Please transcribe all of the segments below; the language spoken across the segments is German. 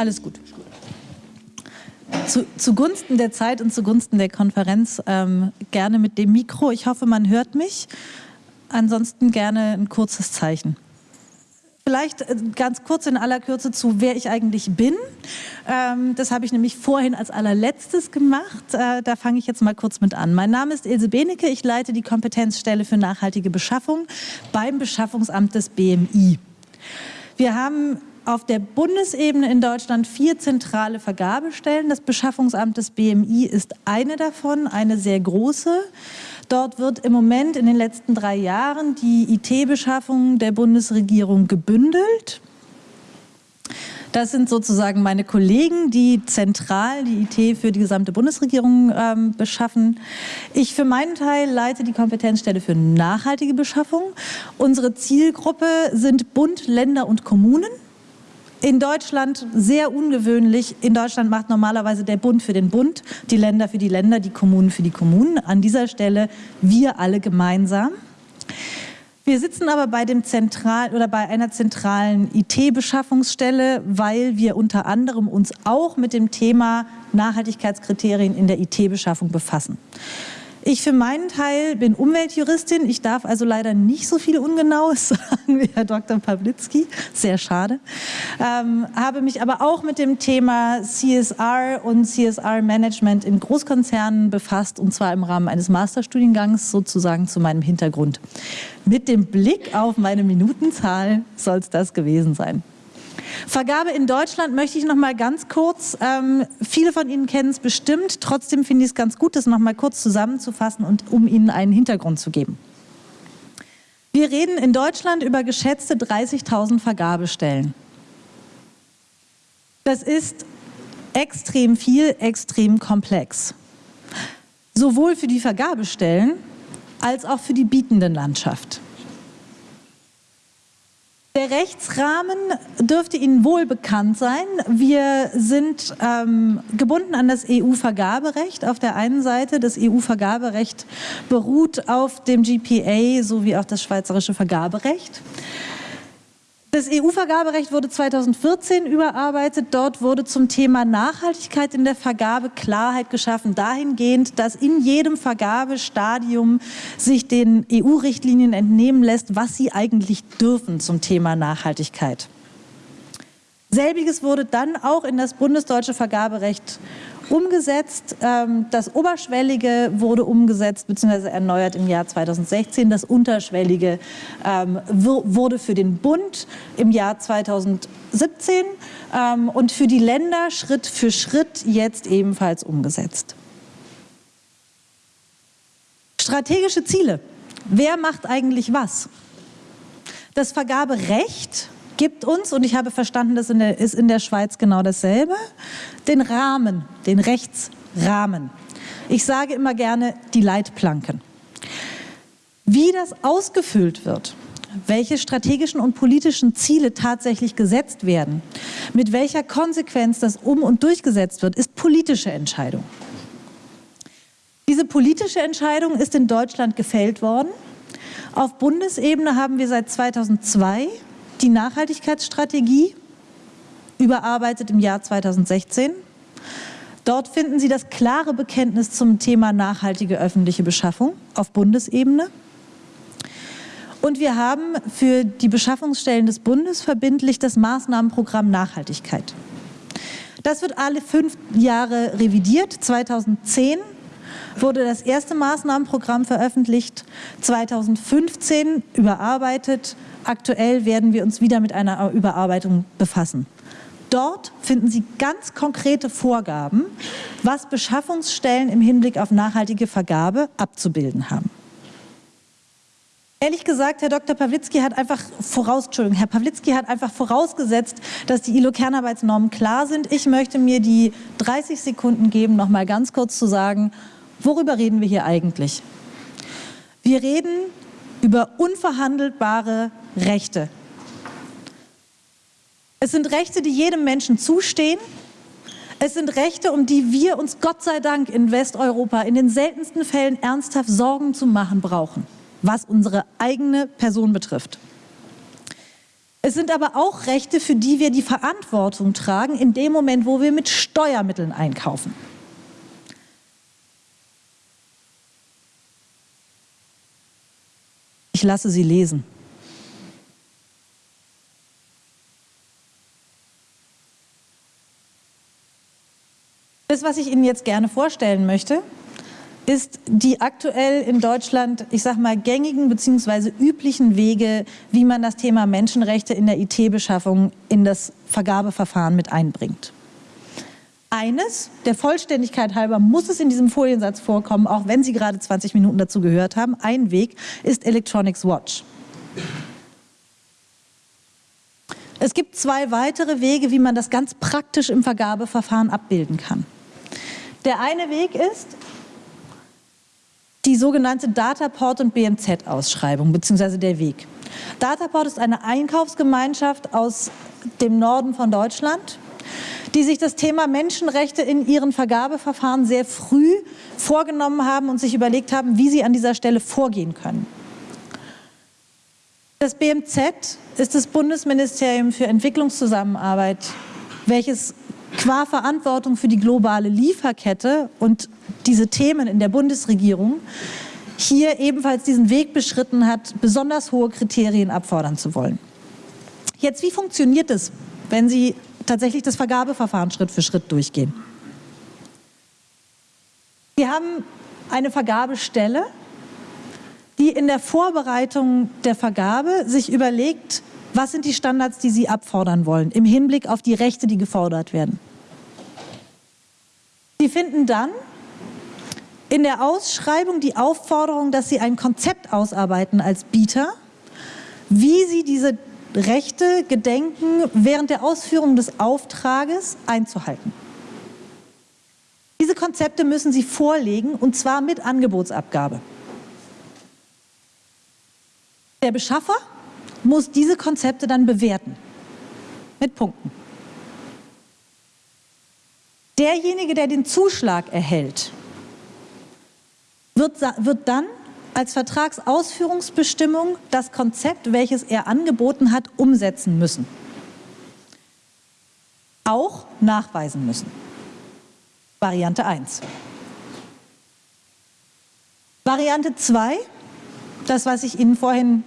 Alles gut. Zu, zugunsten der Zeit und zugunsten der Konferenz ähm, gerne mit dem Mikro. Ich hoffe, man hört mich. Ansonsten gerne ein kurzes Zeichen. Vielleicht äh, ganz kurz in aller Kürze zu, wer ich eigentlich bin. Ähm, das habe ich nämlich vorhin als allerletztes gemacht. Äh, da fange ich jetzt mal kurz mit an. Mein Name ist Ilse Benecke. Ich leite die Kompetenzstelle für nachhaltige Beschaffung beim Beschaffungsamt des BMI. Wir haben auf der Bundesebene in Deutschland vier zentrale Vergabestellen. Das Beschaffungsamt des BMI ist eine davon, eine sehr große. Dort wird im Moment in den letzten drei Jahren die IT-Beschaffung der Bundesregierung gebündelt. Das sind sozusagen meine Kollegen, die zentral die IT für die gesamte Bundesregierung ähm, beschaffen. Ich für meinen Teil leite die Kompetenzstelle für nachhaltige Beschaffung. Unsere Zielgruppe sind Bund, Länder und Kommunen. In Deutschland sehr ungewöhnlich. In Deutschland macht normalerweise der Bund für den Bund, die Länder für die Länder, die Kommunen für die Kommunen. An dieser Stelle wir alle gemeinsam. Wir sitzen aber bei dem zentral oder bei einer zentralen IT-Beschaffungsstelle, weil wir unter anderem uns auch mit dem Thema Nachhaltigkeitskriterien in der IT-Beschaffung befassen. Ich für meinen Teil bin Umweltjuristin. Ich darf also leider nicht so viel Ungenaues sagen wie Herr Dr. Pawlitzki. Sehr schade. Ähm, habe mich aber auch mit dem Thema CSR und CSR-Management in Großkonzernen befasst und zwar im Rahmen eines Masterstudiengangs sozusagen zu meinem Hintergrund. Mit dem Blick auf meine Minutenzahl soll es das gewesen sein. Vergabe in Deutschland möchte ich noch mal ganz kurz, ähm, viele von Ihnen kennen es bestimmt, trotzdem finde ich es ganz gut, das noch mal kurz zusammenzufassen und um Ihnen einen Hintergrund zu geben. Wir reden in Deutschland über geschätzte 30.000 Vergabestellen. Das ist extrem viel, extrem komplex. Sowohl für die Vergabestellen als auch für die bietende Landschaft. Der Rechtsrahmen dürfte Ihnen wohl bekannt sein. Wir sind ähm, gebunden an das EU-Vergaberecht auf der einen Seite. Das EU-Vergaberecht beruht auf dem GPA sowie auch das schweizerische Vergaberecht. Das EU-Vergaberecht wurde 2014 überarbeitet. Dort wurde zum Thema Nachhaltigkeit in der Vergabe Klarheit geschaffen, dahingehend, dass in jedem Vergabestadium sich den EU-Richtlinien entnehmen lässt, was sie eigentlich dürfen zum Thema Nachhaltigkeit. Selbiges wurde dann auch in das bundesdeutsche Vergaberecht umgesetzt. Ähm, das Oberschwellige wurde umgesetzt bzw. erneuert im Jahr 2016. Das Unterschwellige ähm, wurde für den Bund im Jahr 2017 ähm, und für die Länder Schritt für Schritt jetzt ebenfalls umgesetzt. Strategische Ziele. Wer macht eigentlich was? Das Vergaberecht gibt uns, und ich habe verstanden, das ist in der Schweiz genau dasselbe, den Rahmen, den Rechtsrahmen. Ich sage immer gerne die Leitplanken. Wie das ausgefüllt wird, welche strategischen und politischen Ziele tatsächlich gesetzt werden, mit welcher Konsequenz das um- und durchgesetzt wird, ist politische Entscheidung. Diese politische Entscheidung ist in Deutschland gefällt worden. Auf Bundesebene haben wir seit 2002 die Nachhaltigkeitsstrategie, überarbeitet im Jahr 2016. Dort finden Sie das klare Bekenntnis zum Thema nachhaltige öffentliche Beschaffung auf Bundesebene. Und wir haben für die Beschaffungsstellen des Bundes verbindlich das Maßnahmenprogramm Nachhaltigkeit. Das wird alle fünf Jahre revidiert. 2010 wurde das erste Maßnahmenprogramm veröffentlicht, 2015 überarbeitet Aktuell werden wir uns wieder mit einer Überarbeitung befassen. Dort finden Sie ganz konkrete Vorgaben, was Beschaffungsstellen im Hinblick auf nachhaltige Vergabe abzubilden haben. Ehrlich gesagt, Herr Dr. Pawlitzki hat einfach voraus, Entschuldigung, Herr Pawlitzki hat einfach vorausgesetzt, dass die ILO-Kernarbeitsnormen klar sind. Ich möchte mir die 30 Sekunden geben, noch mal ganz kurz zu sagen, worüber reden wir hier eigentlich? Wir reden über unverhandelbare Rechte. Es sind Rechte, die jedem Menschen zustehen. Es sind Rechte, um die wir uns Gott sei Dank in Westeuropa in den seltensten Fällen ernsthaft Sorgen zu machen brauchen, was unsere eigene Person betrifft. Es sind aber auch Rechte, für die wir die Verantwortung tragen, in dem Moment, wo wir mit Steuermitteln einkaufen. Ich lasse Sie lesen. Das, was ich Ihnen jetzt gerne vorstellen möchte, ist die aktuell in Deutschland, ich sag mal, gängigen bzw. üblichen Wege, wie man das Thema Menschenrechte in der IT-Beschaffung in das Vergabeverfahren mit einbringt. Eines, der Vollständigkeit halber, muss es in diesem Foliensatz vorkommen, auch wenn Sie gerade 20 Minuten dazu gehört haben. Ein Weg ist Electronics Watch. Es gibt zwei weitere Wege, wie man das ganz praktisch im Vergabeverfahren abbilden kann. Der eine Weg ist die sogenannte Dataport und BMZ-Ausschreibung, beziehungsweise der Weg. Dataport ist eine Einkaufsgemeinschaft aus dem Norden von Deutschland, die sich das Thema Menschenrechte in ihren Vergabeverfahren sehr früh vorgenommen haben und sich überlegt haben, wie sie an dieser Stelle vorgehen können. Das BMZ ist das Bundesministerium für Entwicklungszusammenarbeit, welches qua Verantwortung für die globale Lieferkette und diese Themen in der Bundesregierung hier ebenfalls diesen Weg beschritten hat, besonders hohe Kriterien abfordern zu wollen. Jetzt, wie funktioniert es, wenn Sie tatsächlich das Vergabeverfahren Schritt für Schritt durchgehen? Wir haben eine Vergabestelle, die in der Vorbereitung der Vergabe sich überlegt, was sind die Standards, die Sie abfordern wollen, im Hinblick auf die Rechte, die gefordert werden? Sie finden dann in der Ausschreibung die Aufforderung, dass Sie ein Konzept ausarbeiten als Bieter, wie Sie diese Rechte gedenken, während der Ausführung des Auftrages einzuhalten. Diese Konzepte müssen Sie vorlegen, und zwar mit Angebotsabgabe. Der Beschaffer muss diese Konzepte dann bewerten mit Punkten. Derjenige, der den Zuschlag erhält, wird, wird dann als Vertragsausführungsbestimmung das Konzept, welches er angeboten hat, umsetzen müssen. Auch nachweisen müssen. Variante 1. Variante 2, das, was ich Ihnen vorhin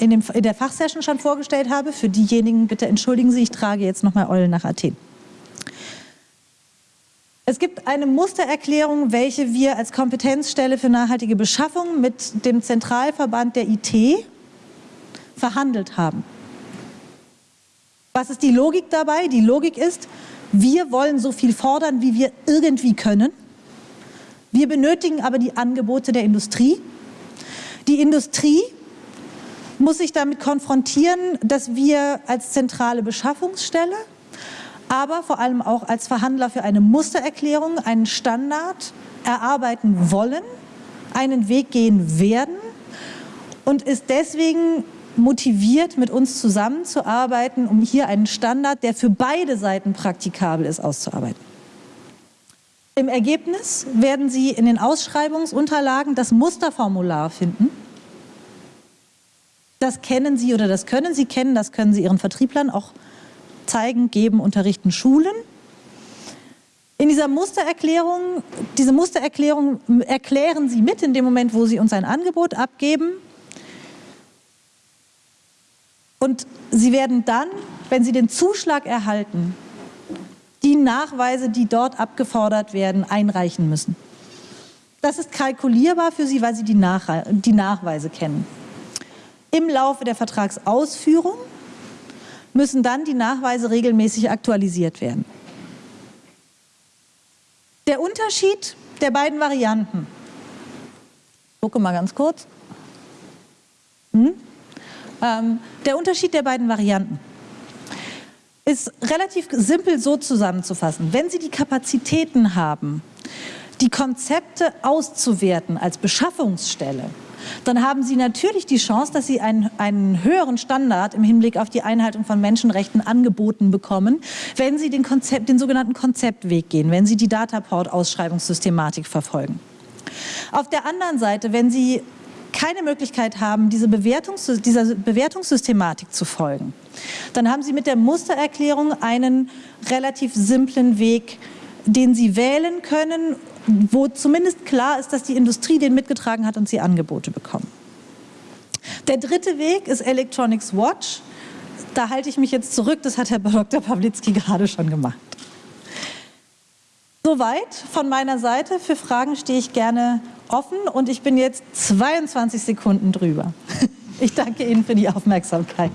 in, dem, in der Fachsession schon vorgestellt habe. Für diejenigen, bitte entschuldigen Sie, ich trage jetzt nochmal Eulen nach Athen. Es gibt eine Mustererklärung, welche wir als Kompetenzstelle für nachhaltige Beschaffung mit dem Zentralverband der IT verhandelt haben. Was ist die Logik dabei? Die Logik ist, wir wollen so viel fordern, wie wir irgendwie können. Wir benötigen aber die Angebote der Industrie. Die Industrie muss sich damit konfrontieren, dass wir als zentrale Beschaffungsstelle, aber vor allem auch als Verhandler für eine Mustererklärung, einen Standard erarbeiten wollen, einen Weg gehen werden und ist deswegen motiviert, mit uns zusammenzuarbeiten, um hier einen Standard, der für beide Seiten praktikabel ist, auszuarbeiten. Im Ergebnis werden Sie in den Ausschreibungsunterlagen das Musterformular finden, das kennen Sie oder das können Sie kennen, das können Sie Ihren Vertrieblern auch zeigen, geben, unterrichten, schulen. In dieser Mustererklärung, diese Mustererklärung erklären Sie mit in dem Moment, wo Sie uns ein Angebot abgeben. Und Sie werden dann, wenn Sie den Zuschlag erhalten, die Nachweise, die dort abgefordert werden, einreichen müssen. Das ist kalkulierbar für Sie, weil Sie die, Nach die Nachweise kennen. Im Laufe der Vertragsausführung müssen dann die Nachweise regelmäßig aktualisiert werden. Der Unterschied der beiden Varianten. Gucke mal ganz kurz. Hm? Ähm, der Unterschied der beiden Varianten ist relativ simpel so zusammenzufassen. Wenn Sie die Kapazitäten haben, die Konzepte auszuwerten als Beschaffungsstelle, dann haben Sie natürlich die Chance, dass Sie einen, einen höheren Standard im Hinblick auf die Einhaltung von Menschenrechten angeboten bekommen, wenn Sie den, Konzept, den sogenannten Konzeptweg gehen, wenn Sie die Dataport-Ausschreibungssystematik verfolgen. Auf der anderen Seite, wenn Sie keine Möglichkeit haben, diese Bewertungs dieser Bewertungssystematik zu folgen, dann haben Sie mit der Mustererklärung einen relativ simplen Weg, den Sie wählen können, wo zumindest klar ist, dass die Industrie den mitgetragen hat und Sie Angebote bekommen. Der dritte Weg ist Electronics Watch. Da halte ich mich jetzt zurück, das hat Herr Dr. Pawlitzki gerade schon gemacht. Soweit von meiner Seite. Für Fragen stehe ich gerne offen und ich bin jetzt 22 Sekunden drüber. Ich danke Ihnen für die Aufmerksamkeit.